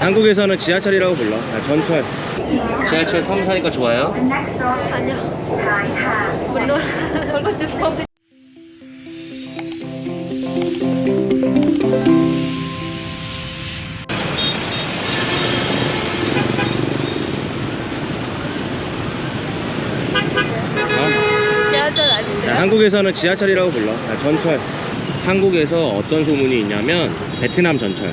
한국에서는 지하철이라고 불러. 아, 전철. 지하철 타면 사니까 좋아요? 아니요. 물론? 지하철 아닌데. 아, 한국에서는 지하철이라고 불러. 아, 전철. 한국에서 어떤 소문이 있냐면 베트남 전철.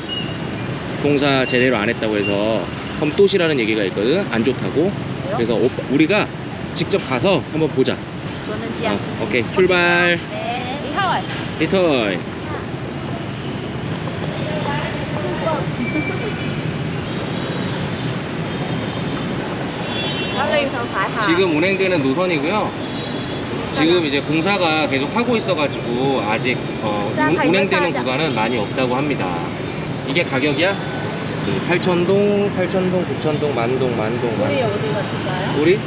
공사 제대로 안 했다고 해서 험또시라는 얘기가 있거든. 안 좋다고. 그래서 오빠- 우리가 직접 가서 한번 보자. 어. 오케이 출발. 네. phải 지금 운행되는 노선이고요. 지금 이제 공사가 계속 하고 있어가지고 아직 어, 운- 운행되는. 구간은 많이 없다고 합니다. 이게 가격이야? 그 8천동, 8천동, 9천동, 만동, 만동, 우리 만동. 어디 갔을까요? 우리?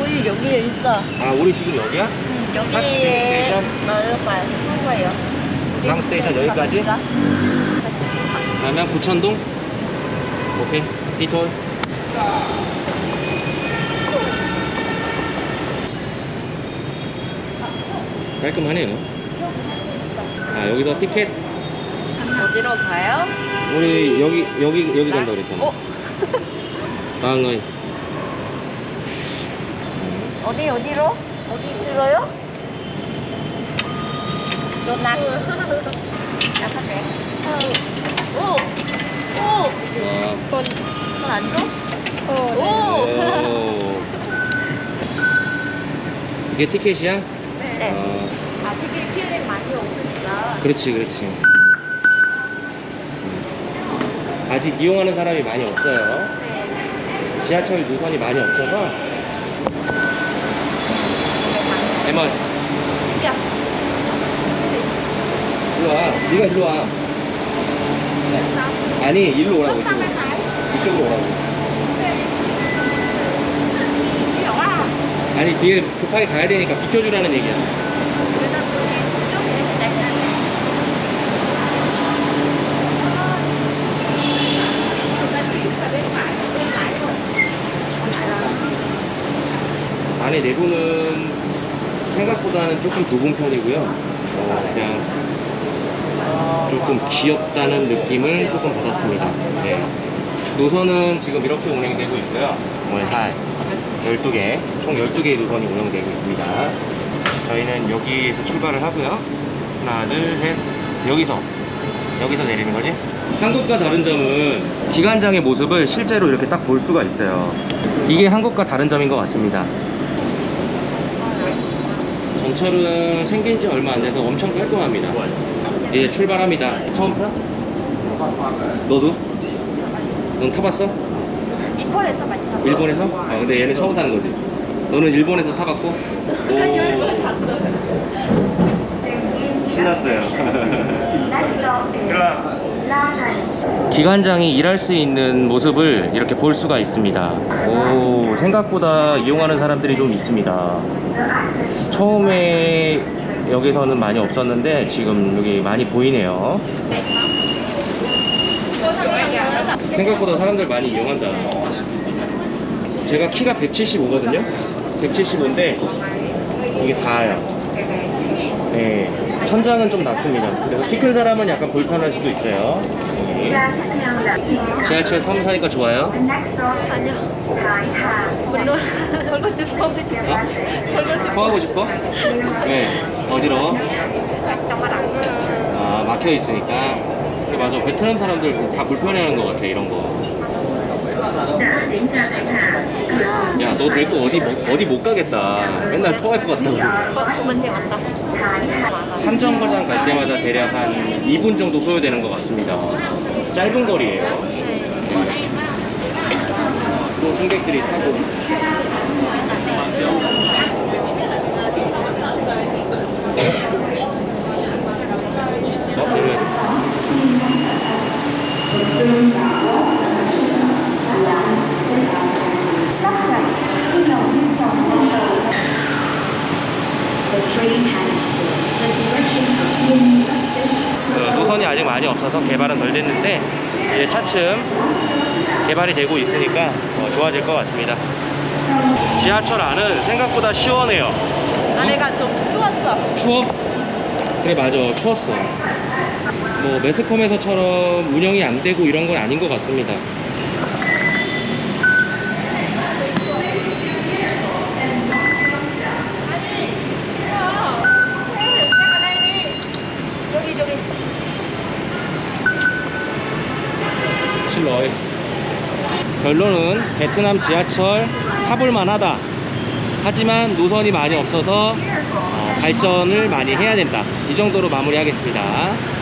우리 여기에 있어. 아 우리 지금 여기야? 응, 핫 여기에 스테이션? 거예요. 우리 랑 스테이션 여기까지? 다시. 그러면 9천동? 오케이. 리토이. 깔끔하네요. 아 여기서 티켓 어디로 가요? 우리 여기 여기 여기 간다 그랬잖아. 어? 방의 어디 어디로? 어디 들어요? 조낙. 약하게. 오. 오. 와. 돈, 돈안 줘? 오. 오. 이게 티켓이야? 네. 어, 아직 기회가 많이 없으니까. 그렇지, 그렇지. 음. 아직 이용하는 사람이 많이 없어요. 네. 지하철 노선이 많이 없어서. 에마, 야. 일로 와. 네가 일로 와. 아니, 일로 오라고, 이쪽으로. 이쪽으로 오라고. 아니, 뒤에 급하게 가야 되니까 비켜주라는 얘기야. 안에 내부는 생각보다는 조금 좁은 편이고요. 어, 그냥 조금 귀엽다는 느낌을 조금 받았습니다. 네. 노선은 지금 이렇게 운행되고 있고요. 오늘 한 12개, 총 12개의 노선이 운영되고 있습니다. 저희는 여기에서 출발을 하고요. 하나, 둘, 셋. 여기서, 여기서 내리는 거지? 한국과 다른 점은 기관장의 모습을 실제로 이렇게 딱 볼 수가 있어요. 이게 한국과 다른 점인 것 같습니다. 전철은 생긴 지 얼마 안 돼서 엄청 깔끔합니다. 이제 출발합니다. 처음 타? 너도? 넌 타봤어? 이폴에서 많이 탔어. 일본에서? 아 근데 얘는 처음 타는 거지. 너는 일본에서 타봤고? 오. 신났어요. 기관장이 일할 수 있는 모습을 이렇게 볼 수가 있습니다. 오, 생각보다 이용하는 사람들이 좀 있습니다. 처음에 여기서는 많이 없었는데 지금 여기 많이 보이네요. 생각보다 사람들 많이 이용한다. 제가 키가 175거든요. 175인데 이게 다예요. 네, 천장은 좀 낮습니다. 그래서 키 큰 사람은 약간 불편할 수도 있어요. 여기. 지하철 타면 사니까 좋아요. 아니요. 물론 돌고 싶어. 어? 토하고 싶어? 네, 어지러워? 아, 막혀 있으니까. 맞아. 베트남 사람들 다 불편해하는 것 같아, 이런 거. 야, 너 데리고 어디, 못- 어디 못 가겠다. 맨날 토할 것 같다고. 문제 왔다. 한 정거장 갈 때마다 대략 한 2분 정도 소요되는 것 같습니다. 짧은 거리예요. 또 승객들이 타고. 어, 내려야 돼. 그 노선이 아직 많이 없어서 개발은 덜 됐는데 이제 차츰 개발이 되고 있으니까 어, 좋아질 것 같습니다. 지하철 안은 생각보다 시원해요. 안에가 좀 추웠어. 추워? 그래 맞아 추웠어. 뭐 매스컴에서처럼 운영이 안 되고 이런 건 아닌 것 같습니다. 아니, 이거 내가 내리 저기 저기. 실러이. 결론은 베트남 지하철 타볼 만 하다. 하지만 노선이 많이 없어서 어, 발전을 많이 해야 된다. 이 정도로 마무리하겠습니다.